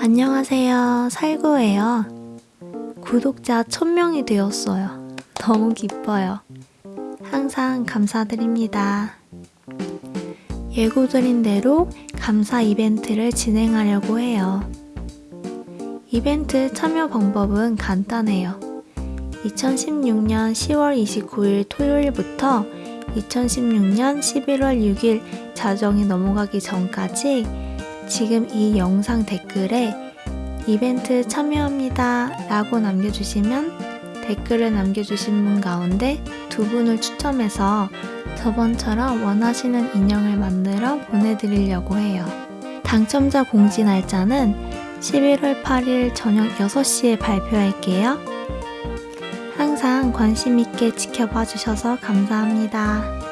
안녕하세요. 살구예요. 구독자 1000명이 되었어요. 너무 기뻐요. 항상 감사드립니다. 예고드린 대로 감사 이벤트를 진행하려고 해요. 이벤트 참여 방법은 간단해요. 2016년 10월 29일 토요일부터 2016년 11월 6일 자정이 넘어가기 전까지 지금 이 영상 댓글에 이벤트 참여합니다 라고 남겨주시면 댓글을 남겨주신 분 가운데 두 분을 추첨해서 저번처럼 원하시는 인형을 만들어 보내드리려고 해요. 당첨자 공지 날짜는 11월 8일 저녁 6시에 발표할게요. 항상 관심있게 지켜봐 주셔서 감사합니다.